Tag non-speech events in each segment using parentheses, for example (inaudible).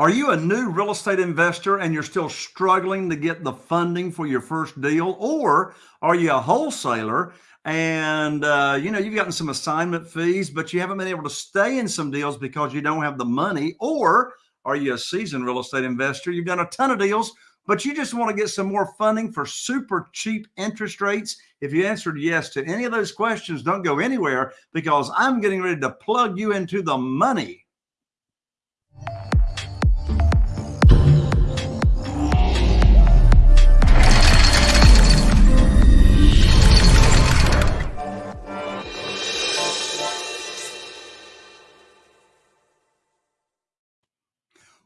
Are you a new real estate investor and you're still struggling to get the funding for your first deal? Or are you a wholesaler and uh, you know you've gotten some assignment fees, but you haven't been able to stay in some deals because you don't have the money? Or are you a seasoned real estate investor? You've done a ton of deals, but you just want to get some more funding for super cheap interest rates? If you answered yes to any of those questions, don't go anywhere because I'm getting ready to plug you into the money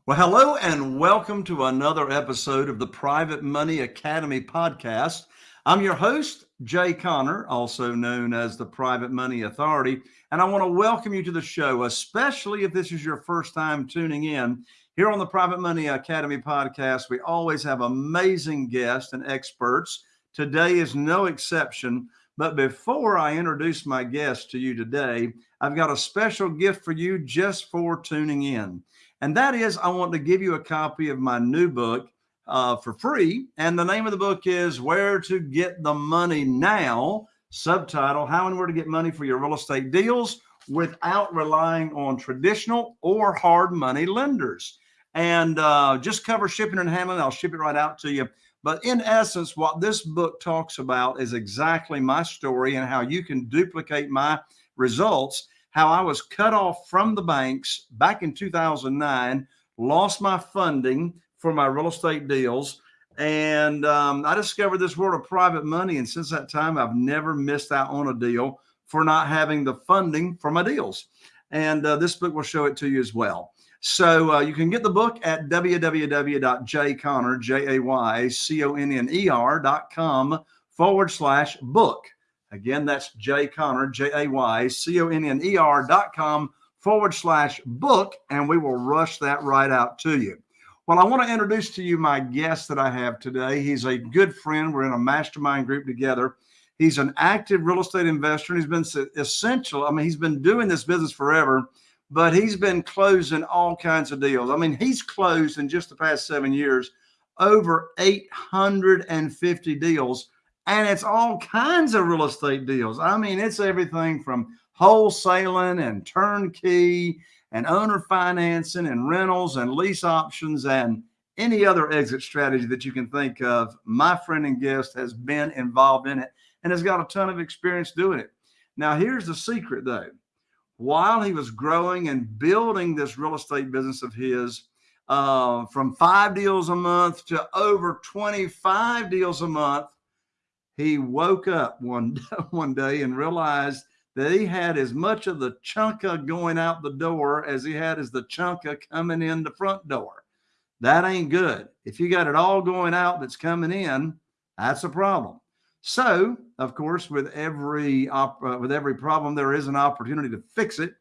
Well, hello and welcome to another episode of the Private Money Academy podcast. I'm your host, Jay Conner, also known as the Private Money Authority, and I want to welcome you to the show, especially if this is your first time tuning in. Here on the Private Money Academy podcast, we always have amazing guests and experts. Today is no exception. But before I introduce my guest to you today, I've got a special gift for you just for tuning in. And that is, I want to give you a copy of my new book uh, for free. And the name of the book is Where to Get the Money Now, subtitle How and Where to Get Money for Your Real Estate Deals Without Relying on Traditional or Hard Money Lenders. And uh, just cover shipping and handling. I'll ship it right out to you. But in essence, what this book talks about is exactly my story and how you can duplicate my results how I was cut off from the banks back in 2009, lost my funding for my real estate deals. And um, I discovered this world of private money. And since that time, I've never missed out on a deal for not having the funding for my deals. And uh, this book will show it to you as well. So uh, you can get the book at www.jayconner, J-A-Y-C-O-N-N-E-R dot com forward slash book. Again, that's Jay Conner, J A Y C O N N E R dot com forward slash book, and we will rush that right out to you. Well, I want to introduce to you my guest that I have today. He's a good friend. We're in a mastermind group together. He's an active real estate investor, and he's been essential. I mean, he's been doing this business forever, but he's been closing all kinds of deals. I mean, he's closed in just the past seven years over 850 deals and it's all kinds of real estate deals. I mean, it's everything from wholesaling and turnkey and owner financing and rentals and lease options and any other exit strategy that you can think of. My friend and guest has been involved in it and has got a ton of experience doing it. Now, here's the secret though. While he was growing and building this real estate business of his, uh, from five deals a month to over 25 deals a month, he woke up one (laughs) one day and realized that he had as much of the chunka going out the door as he had as the chunka coming in the front door. That ain't good. If you got it all going out that's coming in, that's a problem. So, of course, with every uh, with every problem, there is an opportunity to fix it.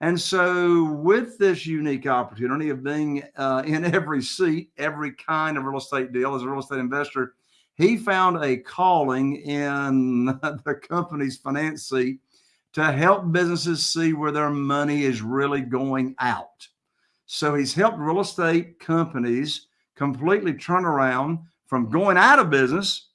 And so, with this unique opportunity of being uh, in (laughs) every seat, every kind of real estate deal as a real estate investor, he found a calling in (laughs) the company's finance seat to help businesses see where their money is really going out. So he's helped real estate companies completely turn around from going out of business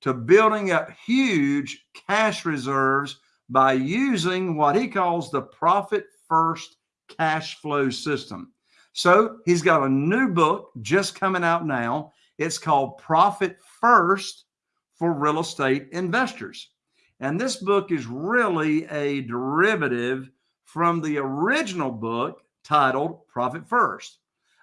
to building up huge cash reserves by using what he calls the profit first cash flow system. So he's got a new book just coming out now. It's called Profit First for Real Estate Investors. And this book is really a derivative from the original book titled Profit First.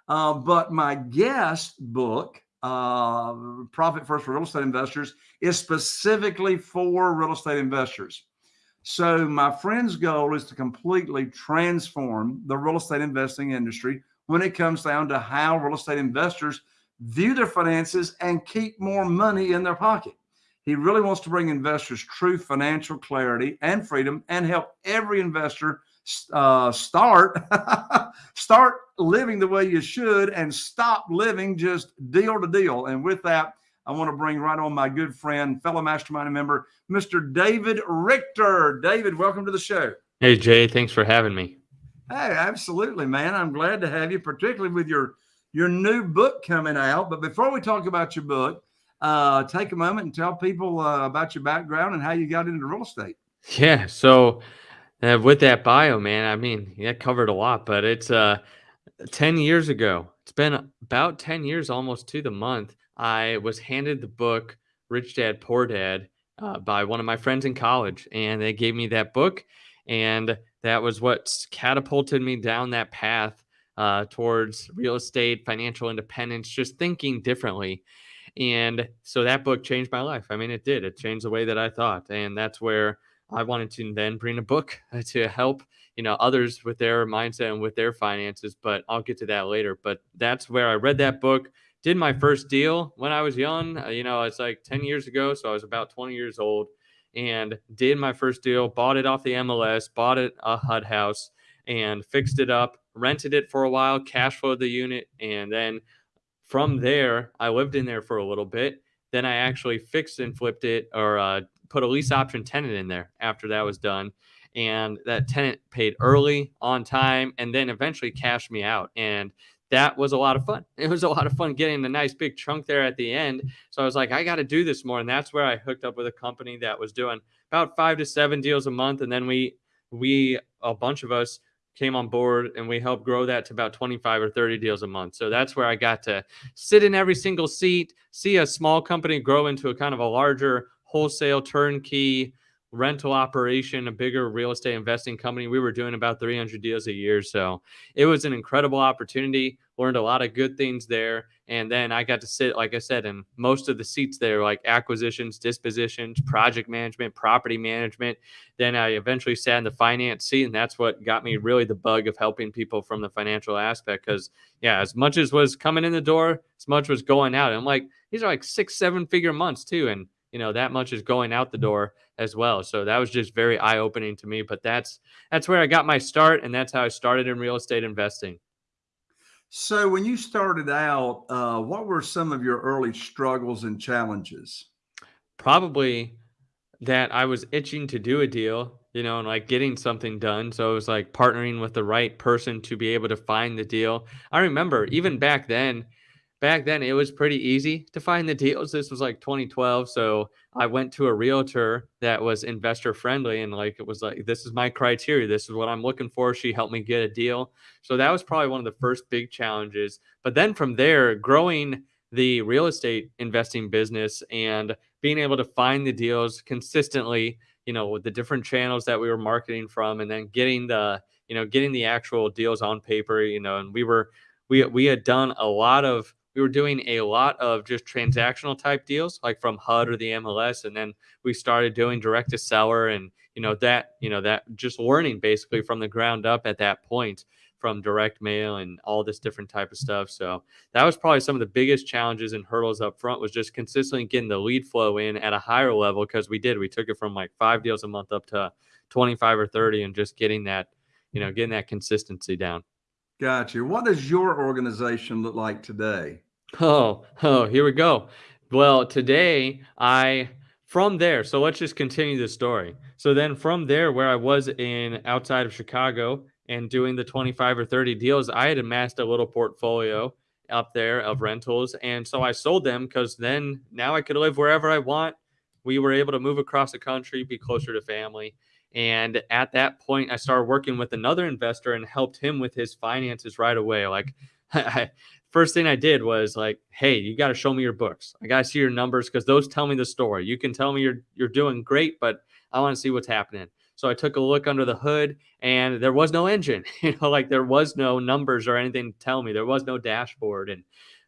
Uh, but my guest book, uh, Profit First for Real Estate Investors, is specifically for real estate investors. So, my friend's goal is to completely transform the real estate investing industry when it comes down to how real estate investors view their finances, and keep more money in their pocket. He really wants to bring investors true financial clarity and freedom and help every investor uh, start (laughs) start living the way you should and stop living just deal to deal. And with that, I want to bring right on my good friend, fellow mastermind member, Mr. David Richter. David, welcome to the show. Hey, Jay. Thanks for having me. Hey, absolutely, man. I'm glad to have you, particularly with your your new book coming out. But before we talk about your book, uh, take a moment and tell people uh, about your background and how you got into real estate. Yeah. So uh, with that bio, man, I mean, that covered a lot, but it's uh 10 years ago. It's been about 10 years almost to the month. I was handed the book Rich Dad Poor Dad uh, by one of my friends in college, and they gave me that book, and that was what catapulted me down that path uh, towards real estate, financial independence, just thinking differently. And so that book changed my life. I mean, it did. It changed the way that I thought, and that's where I wanted to then bring a book (laughs) to help you know others with their mindset and with their finances. But I'll get to that later. But that's where I read that book. Did my first deal when I was young. Uh, you know, it's like 10 years ago, so I was about 20 years old, and did my first deal. Bought it off the MLS. Bought it a HUD house and fixed it up. Rented it for a while. Cash flowed the unit, and then from there, I lived in there for a little bit. Then I actually fixed and flipped it or uh, put a lease option tenant in there after that was done. And that tenant paid early on time and then eventually cashed me out. And that was a lot of fun. It was a lot of fun getting the nice big chunk there at the end. So I was like, I got to do this more. And that's where I hooked up with a company that was doing about five to seven deals a month. And then we, we, a bunch of us came on board and we helped grow that to about 25 or 30 deals a month. So that's where I got to sit in every single seat, see a small company grow into a kind of a larger wholesale turnkey rental operation, a bigger real estate investing company. We were doing about 300 deals a year. So it was an incredible opportunity. Learned a lot of good things there. And then I got to sit, like I said, in most of the seats there, like acquisitions, dispositions, project management, property management. Then I eventually sat in the finance seat. And that's what got me really the bug of helping people from the financial aspect. Because, yeah, as much as was coming in the door, as much was going out. And I'm like, these are like six, seven figure months too. And you know that much is going out the door as well so that was just very eye opening to me but that's that's where i got my start and that's how i started in real estate investing so when you started out uh, what were some of your early struggles and challenges? Probably that i was itching to do a deal you know and like getting something done so it was like partnering with the right person to be able to find the deal. I remember even back then back then it was pretty easy to find the deals. This was like 2012. So I went to a realtor that was investor friendly and like it was like, this is my criteria. This is what I'm looking for. She helped me get a deal. So that was probably one of the first big challenges. But then from there, growing the real estate investing business and being able to find the deals consistently, you know, with the different channels that we were marketing from and then getting the, you know, getting the actual deals on paper, you know, and we were, we, we had done a lot of we were doing a lot of just transactional type deals like from HUD or the MLS and then we started doing direct to seller and you know that you know that just learning basically from the ground up at that point from direct mail and all this different type of stuff. So that was probably some of the biggest challenges and hurdles up front was just consistently getting the lead flow in at a higher level because we did. We took it from like five deals a month up to 25 or 30 and just getting that you know getting that consistency down Gotcha. What does your organization look like today? Oh, oh, here we go. Well, today I from there, so let's just continue the story. So then from there, where I was in outside of Chicago and doing the 25 or 30 deals, I had amassed a little portfolio up there of rentals. And so I sold them because then now I could live wherever I want. We were able to move across the country, be closer to family. And at that point, I started working with another investor and helped him with his finances right away. Like, (laughs) I, first thing I did was like, hey, you got to show me your books. I got to see your numbers because those tell me the story. You can tell me you're you're doing great, but I want to see what's happening. So I took a look under the hood, and there was no engine. (laughs) You know, like there was no numbers or anything to tell me. There was no dashboard, and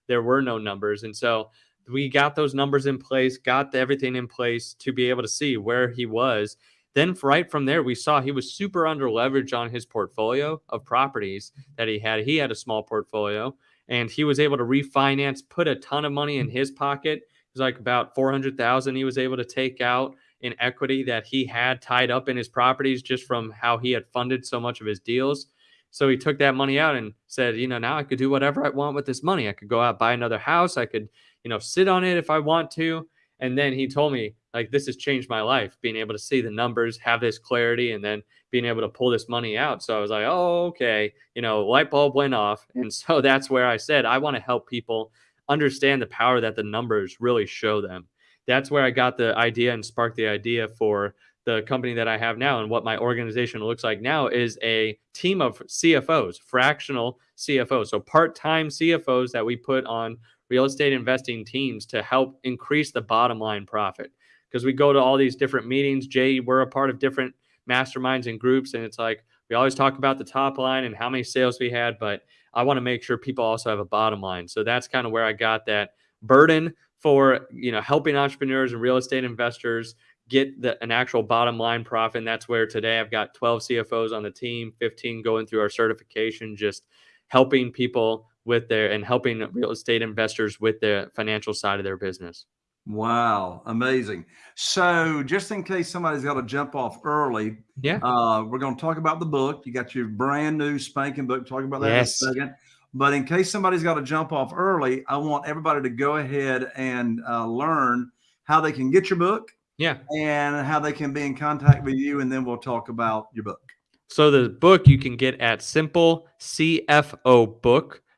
there were no numbers. And so we got those numbers in place, got everything in place to be able to see where he was then right from there, we saw he was super under leverage on his portfolio of properties that he had. He had a small portfolio and he was able to refinance, put a ton of money in his pocket. It was like about 400,000 he was able to take out in equity that he had tied up in his properties just from how he had funded so much of his deals. So he took that money out and said, you know, now I could do whatever I want with this money. I could go out buy another house. I could, you know, sit on it if I want to. And then he told me, like, this has changed my life, being able to see the numbers, have this clarity, and then being able to pull this money out. So I was like, oh, okay. You know, light bulb went off. (laughs) And so that's where I said, I want to help people understand the power that the numbers really show them. That's where I got the idea and sparked the idea for the company that I have now and what my organization looks like now is a team of CFOs, fractional CFOs. So part time CFOs that we put on real estate investing teams to help increase the bottom line profit. Because we go to all these different meetings. Jay, we're a part of different masterminds and groups. And it's like we always talk about the top line and how many sales we had, but I want to make sure people also have a bottom line. So that's kind of where I got that burden for you know helping entrepreneurs and real estate investors get the, an actual bottom line profit. And that's where today I've got 12 CFOs on the team, 15 going through our certification, just helping people with their and helping real estate investors with the financial side of their business. Wow, amazing. So, just in case somebody's got to jump off early, yeah, uh, we're going to talk about the book. You got your brand new spanking book. Talk about that yes. in a second. But in case somebody's got to jump off early, I want everybody to go ahead and uh, learn how they can get your book, yeah. And how they can be in contact with you. And then we'll talk about your book. So the book you can get at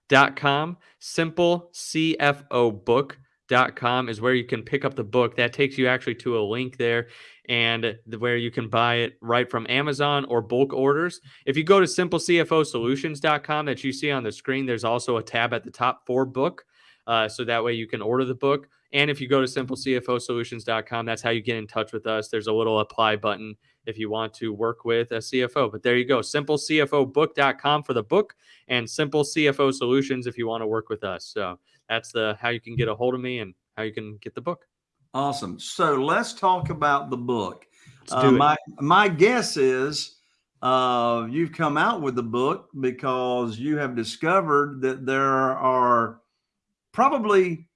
simplecfobook.com. Simplecfobook.com is where you can pick up the book. That takes you actually to a link there and where you can buy it right from Amazon or bulk orders. If you go to simplecfosolutions.com that you see on the screen, there's also a tab at the top for book. Uh, so that way you can order the book. And if you go to simplecfosolutions.com, that's how you get in touch with us. There's a little apply button if you want to work with a CFO. But there you go, simplecfobook.com for the book and Simple CFO Solutions if you want to work with us. So that's the how you can get a hold of me and how you can get the book. Awesome. So let's talk about the book. Uh, my my guess is uh, you've come out with the book because you have discovered that there are probably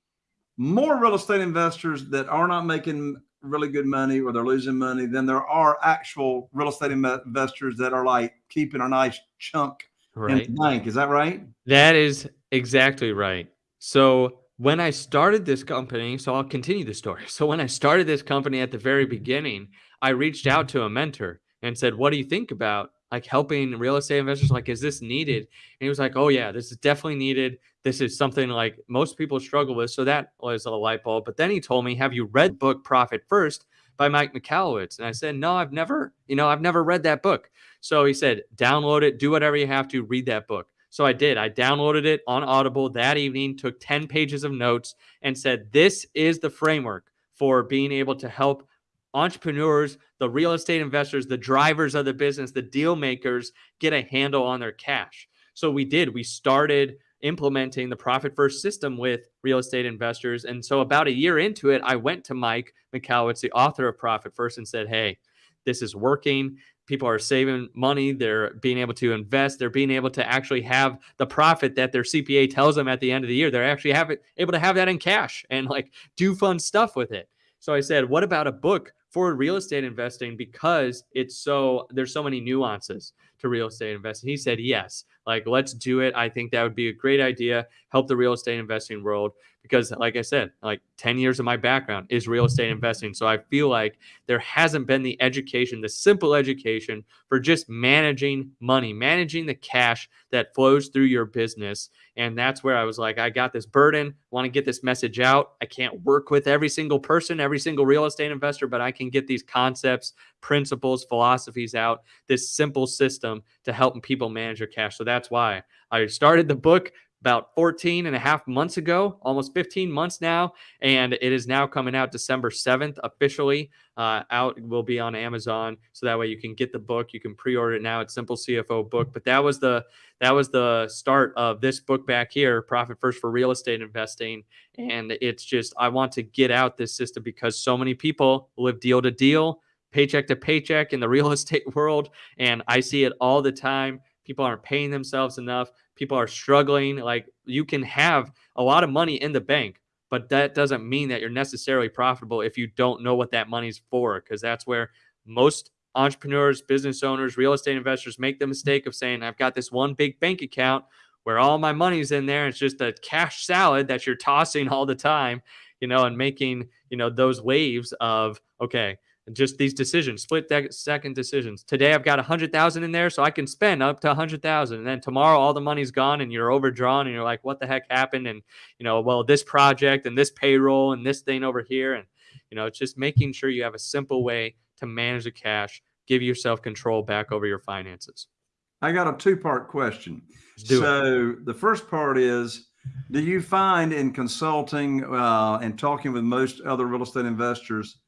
more real estate investors that are not making really good money or they're losing money than there are actual real estate investors that are like keeping a nice chunk right. in the bank. Is that right? That is exactly right. So when I started this company, so I'll continue the story. So when I started this company at the very beginning, I reached out to a mentor and said, "What do you think about like helping real estate investors like is this needed and he was like oh yeah this is definitely needed this is something like most people struggle with so that was a light bulb but then he told me have you read book profit first by mike michalowicz and i said no i've never you know i've never read that book so he said download it do whatever you have to read that book so i did i downloaded it on audible that evening took 10 pages of notes and said this is the framework for being able to help entrepreneurs, the real estate investors, the drivers of the business, the deal makers get a handle on their cash. So we did. We started implementing the profit first system with real estate investors. And so about a year into it, I went to Mike Michalowicz, the author of Profit First, and said, Hey, this is working. People are saving money. They're being able to invest. They're being able to actually have the profit that their CPA tells them at the end of the year. They're actually have it, able to have that in cash and like do fun stuff with it. So I said, what about a book for real estate investing because it's so there's so many nuances to real estate investing. He said, yes, like let's do it. I think that would be a great idea. Help the real estate investing world because, like I said, like 10 years of my background is real estate investing. So I feel like there hasn't been the education, the simple education for just managing money, managing the cash that flows through your business. And that's where I was like, I got this burden, want to get this message out. I can't work with every single person, every single real estate investor, but I can get these concepts, principles, philosophies out, this simple system to help people manage their cash. So that's why I started the book about 14 and a half months ago, almost 15 months now. And it is now coming out December 7th officially. Uh, out will be on Amazon. So that way you can get the book. You can pre-order it now at Simple CFO Book. But that was the that was the start of this book back here, Profit First for Real Estate Investing. And it's just I want to get out this system because so many people live deal to deal, paycheck to paycheck in the real (laughs) estate world. And I see it all the time. People aren't paying themselves enough people are struggling. Like you can have a lot of money in the bank, but that doesn't mean that you're necessarily profitable if you don't know what that money's for, because that's where most entrepreneurs, business owners, real estate investors make the mistake of saying, I've got this one big bank account where all my money's in there. It's just a cash salad that you're (laughs) tossing all the time. you know, and making, you know, those waves of, okay, just these decisions, split second decisions. Today I've got a hundred thousand in there, so I can spend up to a hundred thousand. And then tomorrow all the money's gone and you're overdrawn and you're like, what the heck happened? And you know, well, this project and this payroll and this thing over here. And you know, it's just making sure you have a simple way to manage the cash, give yourself control back over your finances. I got a two part question. So it. the first part is do you find in consulting uh, and talking with most other real estate investors,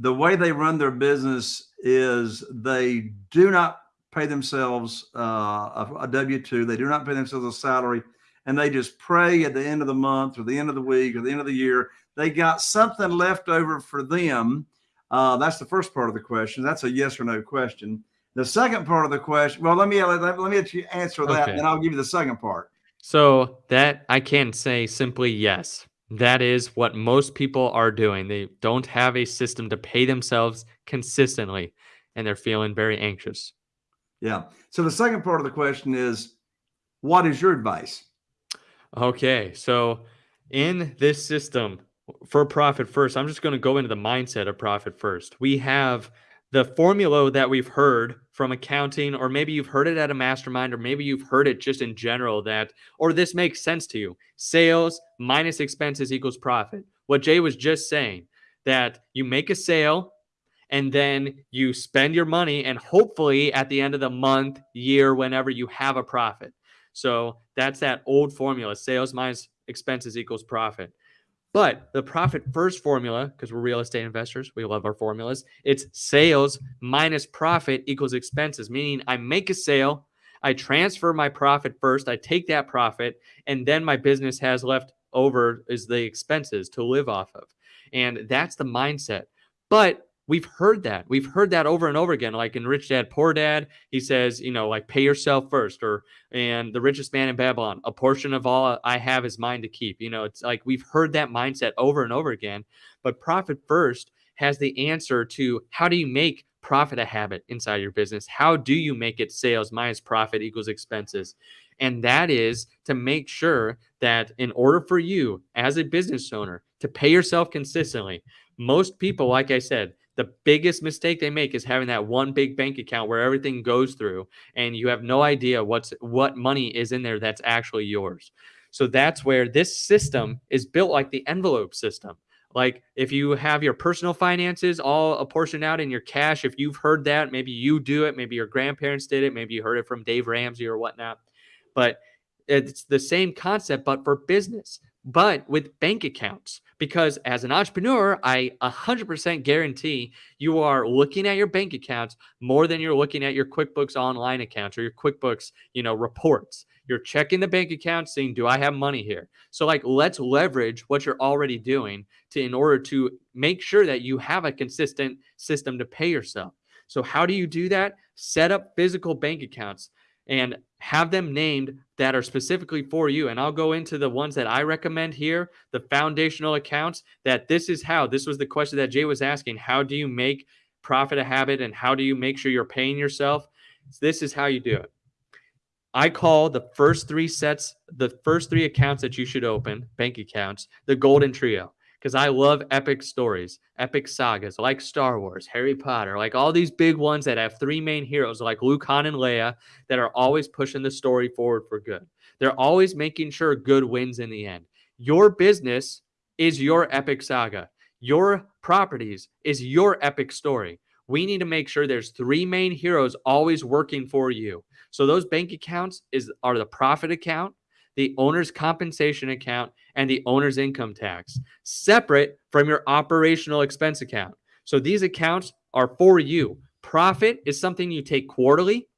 the way they run their business is they do not pay themselves uh, a, a W 2, they do not pay themselves a salary, and they just pray at the end of the month or the end of the week or the end of the year. They got something left over for them. Uh, that's the first part of the question. That's a yes or no question. The second part of the question, well, let me let, let me let you answer that, okay. and I'll give you the second part. So that I can say simply yes. That is what most people are doing. They don't have a system to pay themselves consistently, and they're feeling very anxious. Yeah. So the second part of the question is, what is your advice? Okay. So in this system for profit first, I'm just going to go into the mindset of profit first. We have the formula that we've heard from accounting, or maybe you've heard it at a mastermind, or maybe you've heard it just in general that, or this makes sense to you sales minus expenses equals profit. What Jay was just saying that you make a sale and then you spend your money, and hopefully at the end of the month, year, whenever you have a profit. So that's that old formula sales minus expenses equals profit. But the profit first formula, because we're real estate investors, we love our formulas. It's sales minus profit equals expenses, meaning I make a sale, I transfer my profit first, I take that profit, and then my business has left over is the expenses to live off of. And that's the mindset. But We've heard that. We've heard that over and over again. Like in Rich Dad Poor Dad, he says, you know, like pay yourself first, or and the richest man in Babylon, a portion of all I have is mine to keep. You know, it's like we've heard that mindset over and over again. But profit first has the answer to how do you make profit a habit inside your business? How do you make it sales minus profit equals expenses? And that is to make sure that in order for you as a business owner to pay yourself consistently, most people, like I said, the biggest mistake they make is having that one big bank account where everything goes through and you have no idea what's what money is in there that's actually yours. So that's where this system is built like the envelope system. Like if you have your personal finances all apportioned out in your cash, if you've heard that, maybe you do it, maybe your grandparents did it, maybe you heard it from Dave Ramsey or whatnot. But it's the same concept, but for business, but with bank accounts because as an entrepreneur, I 100% guarantee you are looking at your bank accounts more than you're looking at your QuickBooks online accounts or your QuickBooks, you know, reports. You're checking the bank account saying, "Do I have money here?" So like let's leverage what you're already doing to in order to make sure that you have a consistent system to pay yourself. So how do you do that? Set up physical bank accounts and have them named that are specifically for you. And I'll go into the ones that I recommend here, the foundational accounts, that this is how, this was the question that Jay was asking. How do you make profit a habit and how do you make sure you're paying yourself? This is how you do it. I call the first three sets, the first three accounts that you should open, bank accounts, the golden trio because I love epic stories, epic sagas like Star Wars, Harry Potter, like all these big ones that have three main heroes like Luke, Han, and Leia that are always pushing the story forward for good. They're always making sure good wins in the end. Your business is your epic saga. Your properties is your epic story. We need to make sure there's three main heroes always working for you. So those bank accounts is are the profit account, the owner's compensation account, and the owner's income tax, separate from your operational expense account. So these accounts are for you. Profit is something you take quarterly,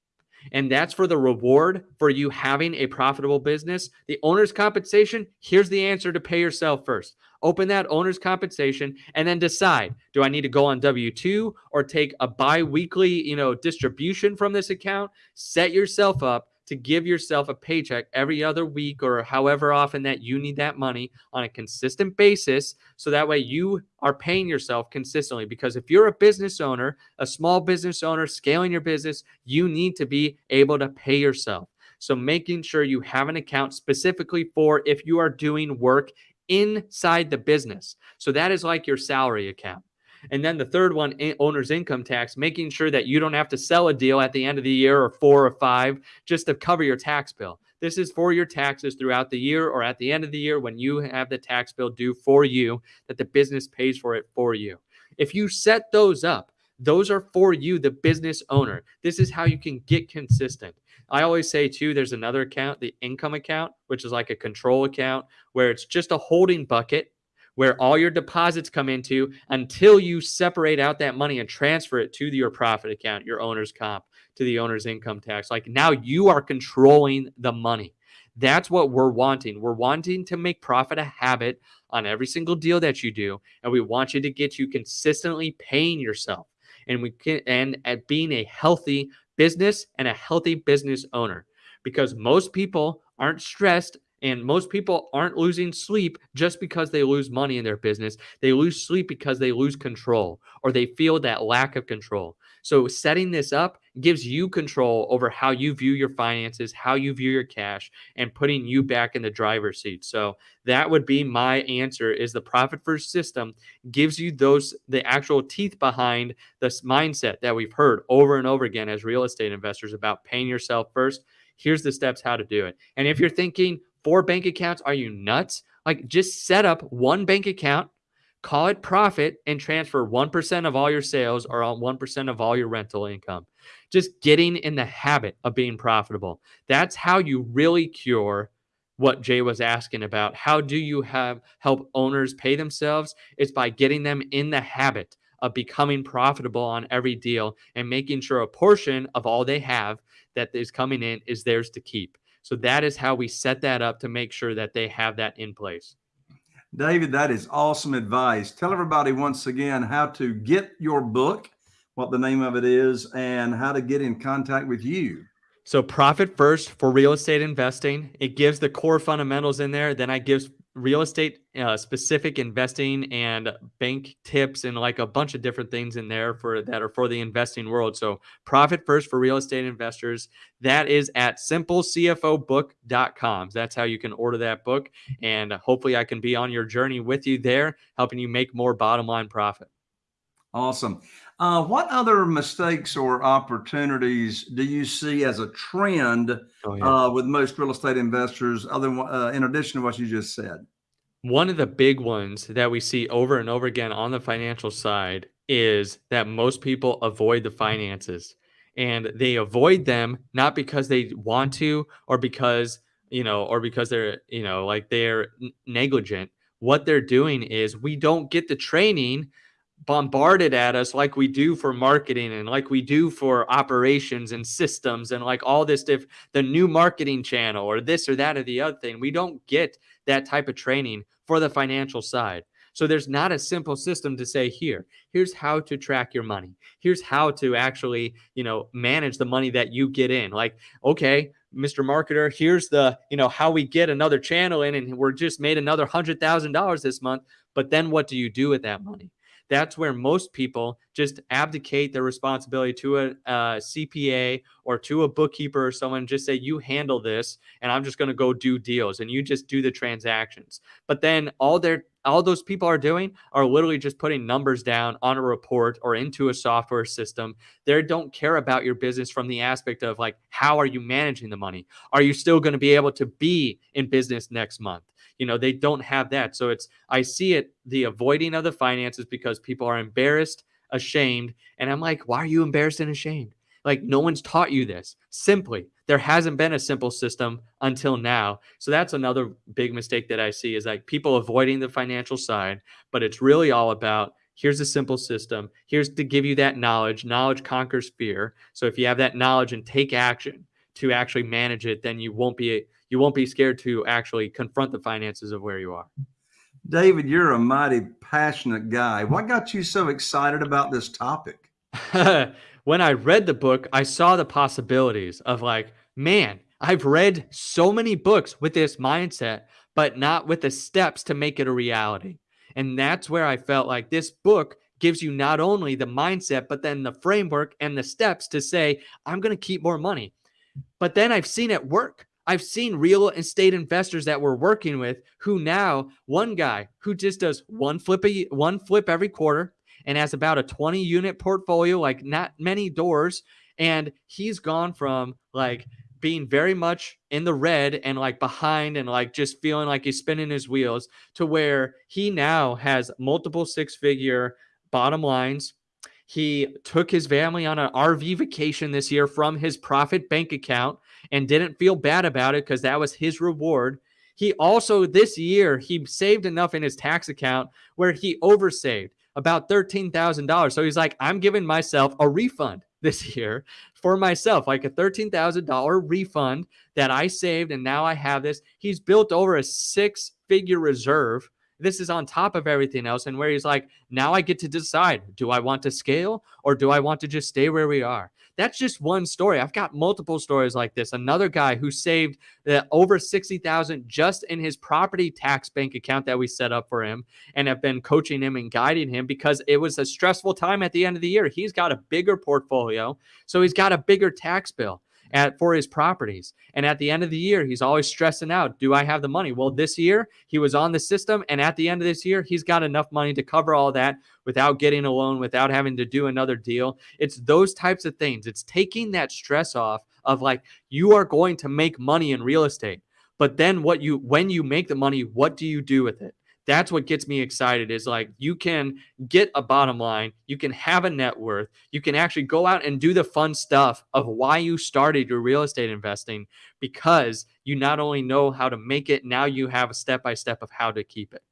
and that's for the reward for you having a profitable business. The owner's compensation, here's the answer to pay yourself first. Open that owner's compensation and then decide, do I need to go on W2 or take a bi-weekly, you know, distribution from this account? Set yourself up to give yourself a paycheck every other week or however often that you need that money on a consistent basis. So that way you are paying yourself consistently. Because if you're a business owner, a small business owner scaling your business, you need to be able to pay yourself. So making sure you have an account specifically for if you are doing work inside the business. So that is like your salary account. And then the third one, owner's income tax, making sure that you don't have to sell a deal at the end of the year or four or five just to cover your tax bill. This is for your taxes throughout the year or at the end of the year when you have the tax bill due for you, that the business pays for it for you. If you set those up, those are for you, the business owner. This is how you can get consistent. I always say, too, there's another account, the income account, which is like a control account where it's just a holding bucket where all your deposits come into until you separate out that money and transfer it to your profit account, your owner's comp, to the owner's income tax. Like now you are controlling the money. That's what we're wanting. We're wanting to make profit a habit on every single deal that you do. And we want you to get you consistently paying yourself and we can and at being a healthy business and a healthy business owner because most people aren't stressed and most people aren't losing sleep just because they lose money in their business. They lose sleep because they lose control or they feel that lack of control. So, setting this up gives you control over how you view your finances, how you view your cash, and putting you back in the driver's seat. So, that would be my answer is the profit first system gives you those the actual teeth behind this mindset that we've heard over and over again as real estate investors about paying yourself first. Here's the steps how to do it. And if you're thinking, four bank accounts? Are you nuts? Like just set up one bank account, call it profit, and transfer 1% of all your sales or 1% of all your rental income. Just getting in the habit of being profitable. That's how you really cure what Jay was asking about. How do you have help owners pay themselves? It's by getting them in the habit of becoming profitable on every deal and making sure a portion of all they have that is coming in is theirs to keep. So that is how we set that up to make sure that they have that in place. David, that is awesome advice. Tell everybody once again how to get your book, what the name of it is, and how to get in contact with you. So, Profit First for real estate investing, it gives the core fundamentals in there. Then I gives real estate uh, specific investing and bank tips and like a bunch of different things in there for that are for the investing world. So profit first for real estate investors. That is at simplecfobook.com. That's how you can order that book. And hopefully I can be on your journey with you there, helping you make more bottom line profit. Awesome. Uh, what other mistakes or opportunities do you see as a trend oh, yeah. uh, with most real estate investors, other uh, in addition to what you just said? One of the big ones that we see over and over again on the financial side is that most people avoid the finances, and they avoid them not because they want to or because you know or because they're you know like they're negligent. What they're doing is we don't get the training bombarded at us like we do for marketing and like we do for operations and systems and like all this diff the new marketing channel or this or that or the other thing we don't get that type of training for the financial side so there's not a simple system to say here here's how to track your money here's how to actually you know manage the money that you get in like okay Mr. Marketer, here's the, you know, how we get another channel in and we're just made another $100,000 this month. But then what do you do with that money? That's where most people just abdicate their responsibility to a, a CPA or to a bookkeeper or someone, just say, you handle this, and I'm just going to go do deals, and you just do the transactions. But then all their all those people are doing are literally just putting numbers down on a report or into a software system. They don't care about your business from the aspect of like, how are you managing the money? Are you still going to be able to be in business next month? you know they don't have that so it's i see it the avoiding of the finances because people are embarrassed ashamed and i'm like why are you embarrassed and ashamed like no one's taught you this simply there hasn't been a simple system until now so that's another big mistake that i see is like people avoiding the financial side but it's really all about here's a simple system here's to give you that knowledge knowledge conquers fear so if you have that knowledge and take action to actually manage it then you won't be you won't be scared to actually confront the finances of where you are. David, you're a mighty passionate guy. What got you so excited about this topic? (laughs) when I read the book, I saw the possibilities of like, man, I've read so many books with this mindset, but not with the steps to make it a reality. And that's where I felt like this book gives you not only the mindset, but then the framework and the steps to say, I'm going to keep more money. But then I've seen it work. I've seen real estate investors that we're working with who now one guy who just does one flip a one flip every quarter and has about a 20 unit portfolio, like not many doors. And he's gone from like being very much in the red and like behind and like just feeling like he's spinning his wheels to where he now has multiple six figure bottom lines. He took his family on an RV vacation this year from his profit bank account and didn't feel bad about it because that was his reward. He also this year he saved enough in his tax account where he oversaved about $13,000. So he's like, I'm giving myself a refund (laughs) this year for myself, like a $13,000 refund that I saved. And now I have this. He's built over a six figure reserve this is on top of everything else. And where he's like, now I get to decide do I want to scale or do I want to just stay where we are? That's just one story. I've got multiple stories like this. Another guy who saved uh, over 60,000 just in his property tax bank account that we set up for him and have been coaching him and guiding him because it was a stressful time at the end of the year. He's got a bigger portfolio, so he's got a bigger tax bill at for his properties. And at the end of the year, he's always stressing out, do I have the money? Well, this year he was on the system and at the end of this year, he's got enough money to cover all that without getting a loan, without having to do another deal. It's those types of things. It's taking that stress off of like you are going to make money in real estate. But then what you when you make the money, what do you do with it? That's what gets me excited is like you can get a bottom line you can have a net worth you can actually go out and do the fun stuff of why you started your real estate investing because you not only know how to make it now you have a step by step of how to keep it.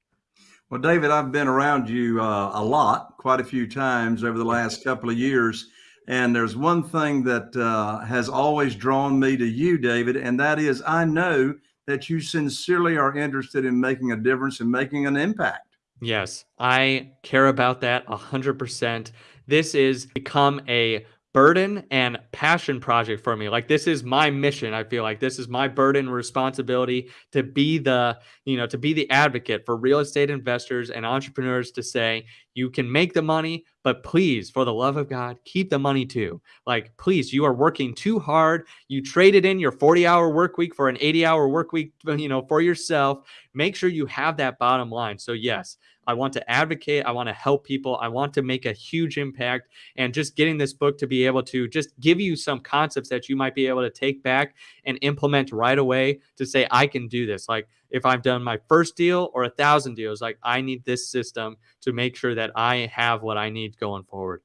Well david i've been around you uh, a lot quite a few times over the last couple of years and there's one thing that uh, has always drawn me to you david and that is i know that you sincerely are interested in making a difference and making an impact. Yes, I care about that 100%. This is become a burden and passion project for me. Like this is my mission. I feel like this is my burden responsibility to be the, you know, to be the advocate for real estate investors and entrepreneurs to say, you can make the money, but please, for the love of God, keep the money too. Like, please, you are working too hard. You traded in your 40 hour work week for an 80 hour work week, you know, for yourself. Make sure you have that bottom line. So yes, I want to advocate. I want to help people. I want to make a huge impact. And just getting this book to be able to just give you some concepts that you might be able to take back and implement right away to say, I can do this. Like if I've done my first deal or a thousand deals, like I need this system to make sure that I have what I need going forward.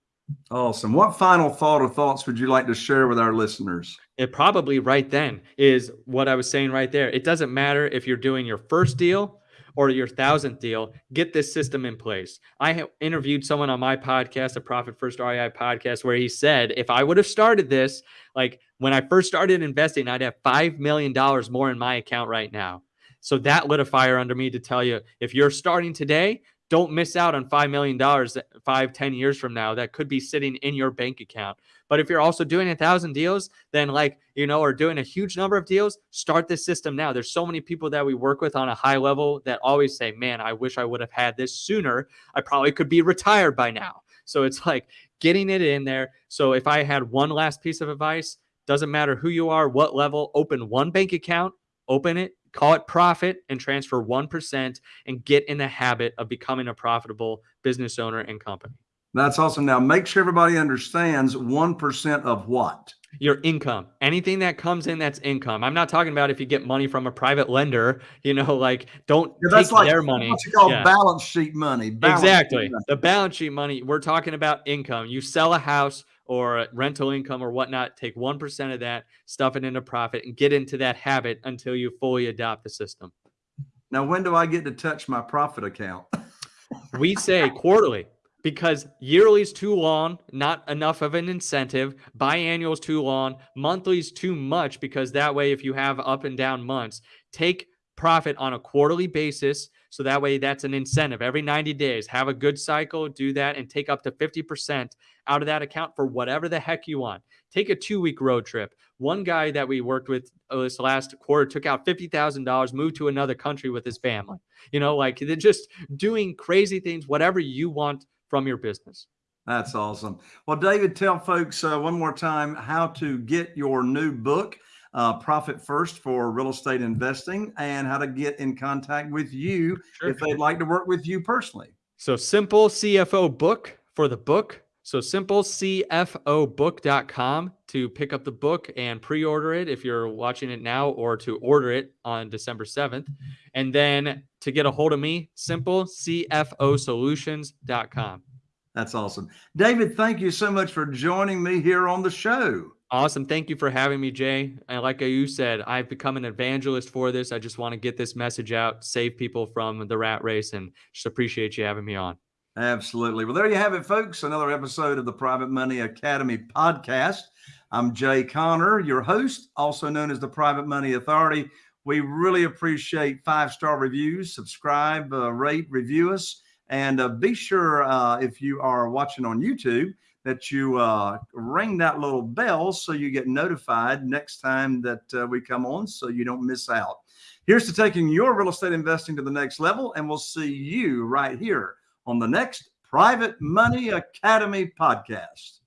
Awesome. What final thought or thoughts would you like to share with our listeners? It probably right then is what I was saying right there. It doesn't matter if you're doing your first deal or your thousandth deal, get this system in place. I interviewed someone on my podcast, a Profit First REI podcast, where he said, if I would have started this, like when I first started investing, I'd have $5 million more in my account right now. So that lit a fire under me to tell you if you're starting today, don't miss out on $5 million five, 10 years from now that could be sitting in your bank account. But if you're also doing a thousand deals, then like, you know, or doing a huge number of deals, start this system now. There's so many people that we work with on a high level that always say, man, I wish I would have had this sooner. I probably could be retired by now. So it's like getting it in there. So if I had one last piece of advice, doesn't matter who you are, what level, open one bank account, open it, call it profit and transfer 1% and get in the habit of becoming a profitable business owner and company. That's awesome. Now, make sure everybody understands 1% of what? Your income. Anything that comes in that's income. I'm not talking about if you get money from a private lender, you know, like don't yeah, that's take like, their money. What you call yeah. balance sheet money. Balance exactly. Sheet money. The balance sheet money. We're talking about income. You sell a house or rental income or whatnot, take 1% of that, stuff it into profit, and get into that habit until you fully adopt the system. Now, when do I get to touch my profit account? we say quarterly because yearly is too long, not enough of an incentive. Biannual is too long. Monthly is too much because that way, if you have up and down months, take profit on a quarterly basis. So that way, that's an incentive. Every 90 days, have a good cycle, do that, and take up to 50% out of that account for whatever the heck you want. Take a two week road trip. One guy that we worked with uh, this last quarter took out $50,000, moved to another country with his family. You know, like they're just doing crazy things, whatever you want from your business. That's awesome. Well, David, tell folks uh, one more time how to get your new book. Uh, Profit First for real estate investing and how to get in contact with you Sure. if they'd like to work with you personally. So simple CFO book for the book. So simplecfobook.com to pick up the book and pre-order it if you're watching it now or to order it on December 7th. And then to get a hold of me, simplecfosolutions.com. That's awesome. David, thank you so much for joining me here on the show. Awesome. Thank you for having me, Jay. And like you said, I've become an evangelist for this. I just want to get this message out, save people from the rat race, and just appreciate you having me on. Absolutely. Well, there you have it, folks. Another episode of the Private Money Academy podcast. I'm Jay Conner, your host, also known as the Private Money Authority. We really appreciate five star reviews. Subscribe, uh, rate, review us, and uh, be sure uh, if you are watching on YouTube that you uh, ring that little bell so you get notified next time that uh, we come on so you don't miss out. Here's to taking your real estate investing to the next level, and we'll see you right here on the next Private Money Academy podcast.